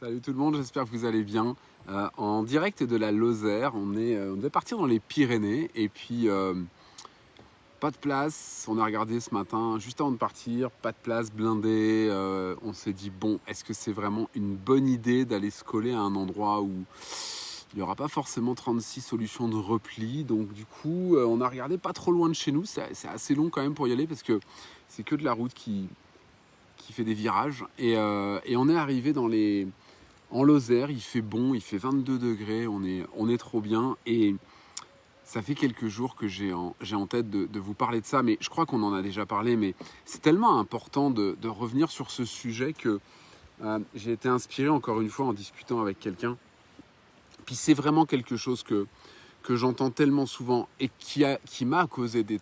Salut tout le monde, j'espère que vous allez bien. Euh, en direct de la Lozère, on, est, euh, devait partir dans les Pyrénées et puis euh, pas de place. On a regardé ce matin, juste avant de partir, pas de place, blindé. On s'est dit, bon, est-ce que c'est vraiment une bonne idée d'aller se coller à un endroit où il n'y aura pas forcément 36 solutions de repli? Donc du coup, on a regardé pas trop loin de chez nous. C'est assez long quand même pour y aller parce que c'est que de la route qui, qui fait des virages. Et on est arrivé dans les, en Lozère, il fait bon, il fait 22 degrés, on est, on est trop bien. Et ça fait quelques jours que j'ai en, en tête de, vous parler de ça, mais je crois qu'on en a déjà parlé, mais c'est tellement important de, revenir sur ce sujet que euh, j'ai été inspiré encore une fois en discutant avec quelqu'un. Puis c'est vraiment quelque chose que, que j'entends tellement souvent et qui a qui m'a causé des-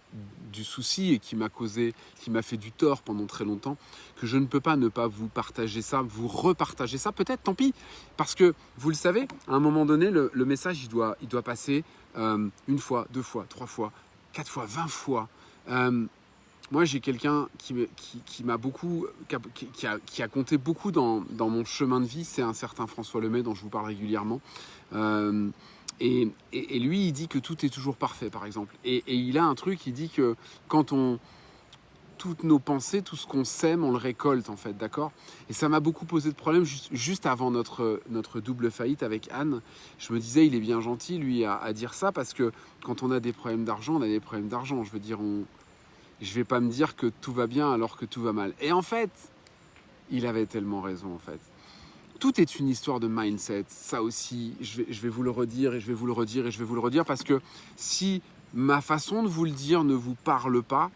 du souci et qui m'a causé qui m'a fait du tort pendant très longtemps que je ne peux pas ne pas vous partager ça, vous repartager ça, peut-être, tant pis, parce que vous le savez, à un moment donné, le, message il doit il doit passer euh, une fois, deux fois, trois fois, quatre fois, vingt fois. Euh, moi, j'ai quelqu'un qui, m'a beaucoup, qui a, qui a- compté beaucoup dans, dans mon chemin de vie. C'est un certain François Lemay dont je vous parle régulièrement. Euh, et, lui, il dit que tout est toujours parfait, par exemple. Et, il a un truc, il dit que quand on... Toutes nos pensées, tout ce qu'on sème, on le récolte, en fait, d'accord? Et ça m'a beaucoup posé de problèmes juste, juste avant notre, notre double faillite avec Anne. Je me disais, il est bien gentil, lui, à, à dire ça, parce que quand on a des problèmes d'argent, on a des problèmes d'argent. Je veux dire, on... je vais pas me dire que tout va bien alors que tout va mal. Et en fait, il avait tellement raison, en fait. Tout est une histoire de mindset. Ça aussi, je vais, vous le redire et je vais vous le redire et je vais vous le redire parce que si ma façon de vous le dire ne vous parle pas,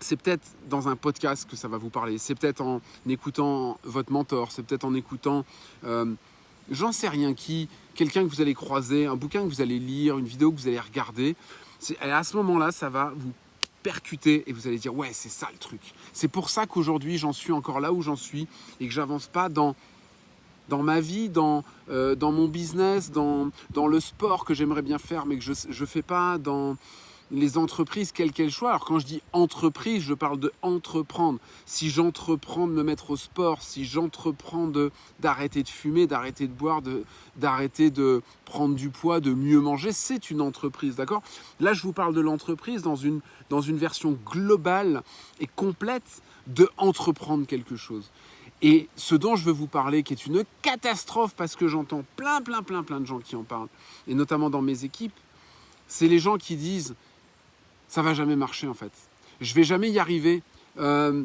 c'est peut-être dans un podcast que ça va vous parler. C'est peut-être en écoutant votre mentor. C'est peut-être en écoutant, euh, j'en sais rien qui, quelqu'un que vous allez croiser, un bouquin que vous allez lire, une vidéo que vous allez regarder. À ce moment-là, ça va vous percuter et vous allez dire ouais c'est ça le truc. C'est pour ça qu'aujourd'hui j'en suis encore là où j'en suis et que j'avance pas dans dans ma vie, dans, euh, dans mon business, dans, dans le sport que j'aimerais bien faire, mais que je ne fais pas, dans les entreprises, quelles qu'elles soient. Alors quand je dis entreprise, je parle de entreprendre. Si j'entreprends de me mettre au sport, si j'entreprends de- d'arrêter de, fumer, d'arrêter de boire, de- d'arrêter de, prendre du poids, de mieux manger, c'est une entreprise, d'accord? Là, je vous parle de l'entreprise dans une, dans une version globale et complète de entreprendre quelque chose. Et ce dont je veux vous parler, qui est une catastrophe parce que j'entends plein, plein, plein, plein de gens qui en parlent, et notamment dans mes équipes, c'est les gens qui disent ça va jamais marcher en fait. Je vais jamais y arriver. Euh,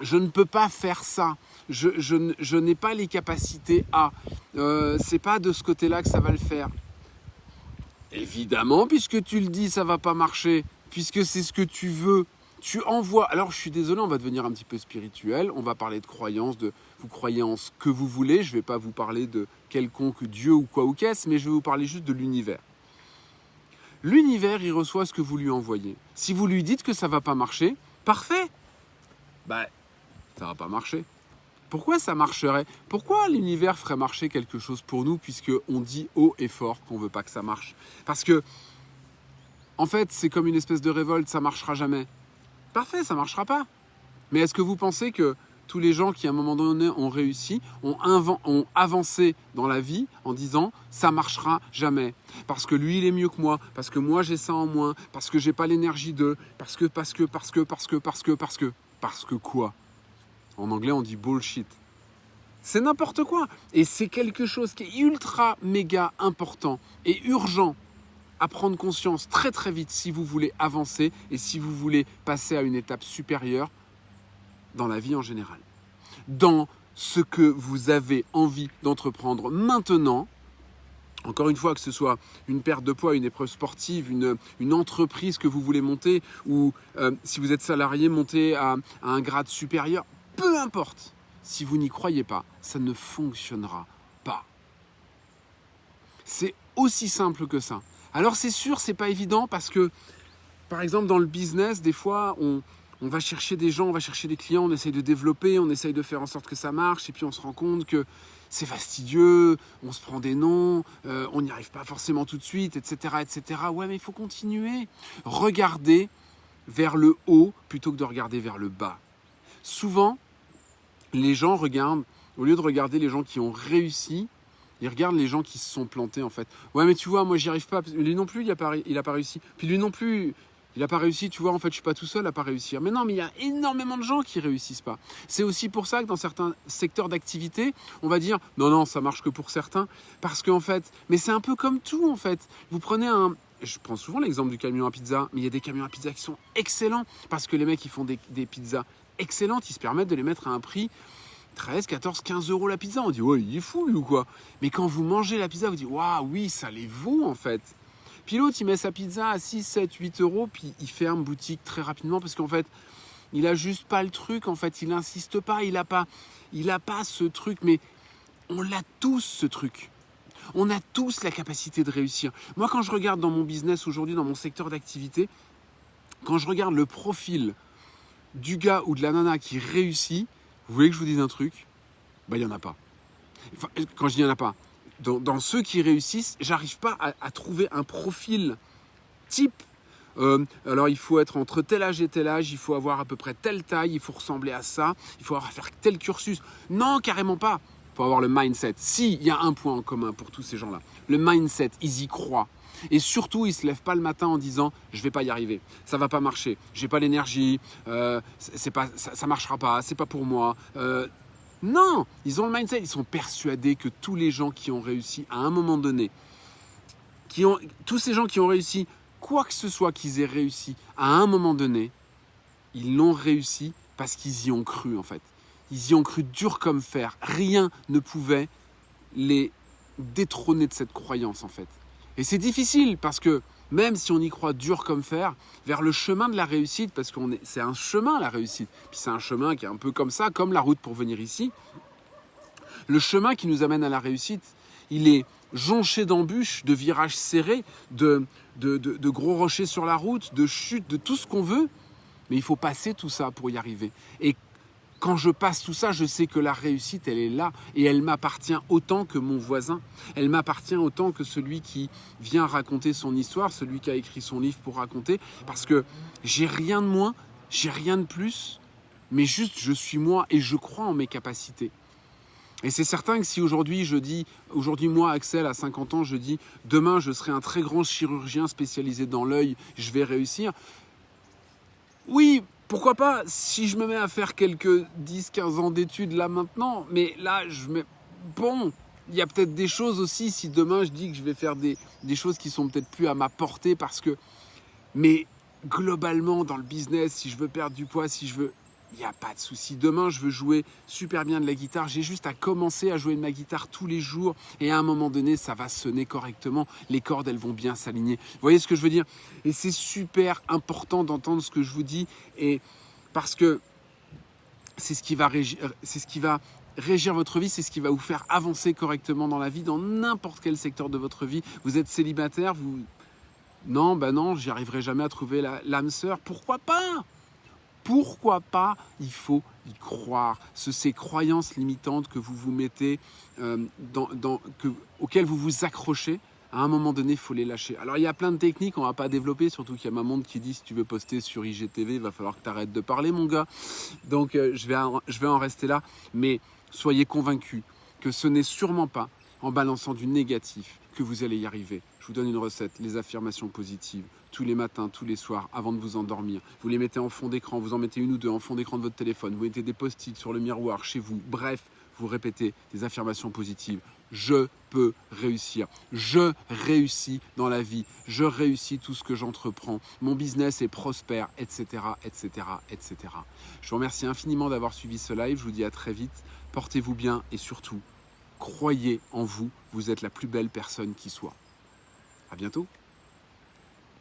je ne peux pas faire ça. Je, n'ai pas les capacités à. Euh, c'est pas de ce côté-là que ça va le faire. Évidemment, puisque tu le dis, ça va pas marcher, puisque c'est ce que tu veux. Tu envoies. Alors, je suis désolé, on va devenir un petit peu spirituel. On va parler de croyance, de vous ce que vous voulez. Je vais pas vous parler de quelconque Dieu ou quoi ou qu'est-ce, mais je vais vous parler juste de l'univers. L'univers, il reçoit ce que vous lui envoyez. Si vous lui dites que ça va pas marcher, parfait. Bah, ça va pas marcher. Pourquoi ça marcherait? Pourquoi l'univers ferait marcher quelque chose pour nous puisque on dit haut et fort qu'on veut pas que ça marche? Parce que, en fait, c'est comme une espèce de révolte, ça marchera jamais. Parfait, ça marchera pas. Mais est-ce que vous pensez que tous les gens qui à un moment donné ont réussi ont, ont avancé dans la vie en disant ça marchera jamais? Parce que lui il est mieux que moi parce que moi j'ai ça en moins parce que j'ai pas l'énergie de parce que parce que parce que parce que parce que parce que. Parce que quoi? En anglais on dit bullshit. C'est n'importe quoi. Et c'est quelque chose qui est ultra méga important et urgent à prendre conscience très très vite si vous voulez avancer et si vous voulez passer à une étape supérieure dans la vie en général. Dans ce que vous avez envie d'entreprendre maintenant, encore une fois, que ce soit une perte de poids, une épreuve sportive, une, une entreprise que vous voulez monter, ou euh, si vous êtes salarié, monter à, à un grade supérieur, peu importe. Si vous n'y croyez pas, ça ne fonctionnera pas. C'est aussi simple que ça. Alors c'est sûr, c'est pas évident parce que, par exemple, dans le business, des fois, on, on va chercher des gens, on va chercher des clients, on essaye de développer, on essaye de faire en sorte que ça marche, et puis on se rend compte que c'est fastidieux, on se prend des noms, euh, on n'y arrive pas forcément tout de suite, etc., etc. Ouais, mais il faut continuer. Regardez vers le haut plutôt que de regarder vers le bas. Souvent, les gens regardent au lieu de regarder les gens qui ont réussi, il regarde les gens qui se sont plantés en fait. Ouais, mais tu vois, moi j'y arrive pas. Lui non plus, il a pas, il a pas réussi. Puis lui non plus, il n'a pas réussi, tu vois, en fait, je suis pas tout seul à pas réussir. Mais non, mais il y a énormément de gens qui réussissent pas. C'est aussi pour ça que dans certains secteurs d'activité, on va dire non, non, ça marche que pour certains. Parce qu'en fait, mais c'est un peu comme tout en fait. Vous prenez un. Je prends souvent l'exemple du camion à pizza, mais il y a des camions à pizza qui sont excellents parce que les mecs, ils font des, des pizzas excellentes, ils se permettent de les mettre à un prix 13, 14, 15 euros la pizza. On dit, ouais, il est fou, ou quoi? Mais quand vous mangez la pizza, vous dites, waouh, oui, ça les vaut, en fait. Puis l'autre, il met sa pizza à 6, 7, 8 euros, puis il ferme boutique très rapidement parce qu'en fait, il a juste pas le truc, en fait, il n'insiste pas, il a pas, il a pas ce truc, mais on l'a tous, ce truc. On a tous la capacité de réussir. Moi, quand je regarde dans mon business aujourd'hui, dans mon secteur d'activité, quand je regarde le profil du gars ou de la nana qui réussit, vous voulez que je vous dise un truc? Ben, il n'y en a pas. quand je dis il n'y en a pas, dans, ceux qui réussissent, j'arrive pas à, trouver un profil type. Euh, alors il faut être entre tel âge et tel âge, il faut avoir à peu près telle taille, il faut ressembler à ça, il faut avoir faire tel cursus. Non, carrément pas. Il faut avoir le mindset. Si, il y a un point en commun pour tous ces gens-là. Le mindset, ils y croient. Et surtout, ils ne se lèvent pas le matin en disant je vais pas y arriver, ça va pas marcher, j'ai pas l'énergie, euh, ça, ne marchera pas, c'est pas pour moi. Euh, non, ils ont le mindset, ils sont persuadés que tous les gens qui ont réussi à un moment donné, qui ont, tous ces gens qui ont réussi, quoi que ce soit qu'ils aient réussi à un moment donné, ils l'ont réussi parce qu'ils y ont cru en fait. Ils y ont cru dur comme fer. Rien ne pouvait les détrôner de cette croyance en fait. Et c'est difficile parce que même si on y croit dur comme fer, vers le chemin de la réussite, parce que c'est un chemin la réussite, puis c'est un chemin qui est un peu comme ça, comme la route pour venir ici. Le chemin qui nous amène à la réussite, il est jonché d'embûches, de virages serrés, de, de, de, gros rochers sur la route, de chutes, de tout ce qu'on veut, mais il faut passer tout ça pour y arriver. Et quand je passe tout ça, je sais que la réussite, elle est là et elle m'appartient autant que mon voisin. Elle m'appartient autant que celui qui vient raconter son histoire, celui qui a écrit son livre pour raconter, parce que j'ai rien de moins, j'ai rien de plus, mais juste je suis moi et je crois en mes capacités. Et c'est certain que si aujourd'hui je dis, aujourd'hui moi Axel à 50 ans, je dis demain je serai un très grand chirurgien spécialisé dans l'œil, je vais réussir. Oui, pourquoi pas si je me mets à faire quelques 10-15 ans d'études là maintenant, mais là je mets... Bon, il y a peut-être des choses aussi, si demain je dis que je vais faire des, des choses qui sont peut-être plus à ma portée parce que... Mais globalement dans le business, si je veux perdre du poids, si je veux il n'y a pas de souci. Demain, je veux jouer super bien de la guitare. J'ai juste à commencer à jouer de ma guitare tous les jours. Et à un moment donné, ça va sonner correctement. Les cordes, elles vont bien s'aligner. Vous voyez ce que je veux dire? Et c'est super important d'entendre ce que je vous dis. Et parce que c'est ce qui va régir, c'est ce qui va régir votre vie, c'est ce qui va vous faire avancer correctement dans la vie, dans n'importe quel secteur de votre vie. Vous êtes célibataire, vous... Non, ben non, j'y arriverai jamais à trouver l'âme sœur. Pourquoi pas? Pourquoi pas Il faut y croire. Ce, ces croyances limitantes que vous vous mettez, euh, dans, que, auxquelles vous vous accrochez, à un moment donné, il faut les lâcher. Alors, il y a plein de techniques, on ne va pas développer, surtout qu'il y a ma montre qui dit si tu veux poster sur IGTV, il va falloir que tu arrêtes de parler, mon gars. Donc, euh, je, vais je vais en rester là. Mais soyez convaincus que ce n'est sûrement pas en balançant du négatif que vous allez y arriver. Je vous donne une recette, les affirmations positives, tous les matins, tous les soirs, avant de vous endormir. Vous les mettez en fond d'écran, vous en mettez une ou deux en fond d'écran de votre téléphone, vous mettez des post-it sur le miroir chez vous. Bref, vous répétez des affirmations positives. Je peux réussir. Je réussis dans la vie. Je réussis tout ce que j'entreprends. Mon business est prospère, etc., etc., etc. Je vous remercie infiniment d'avoir suivi ce live. Je vous dis à très vite. Portez-vous bien et surtout, croyez en vous. Vous êtes la plus belle personne qui soit. À bientôt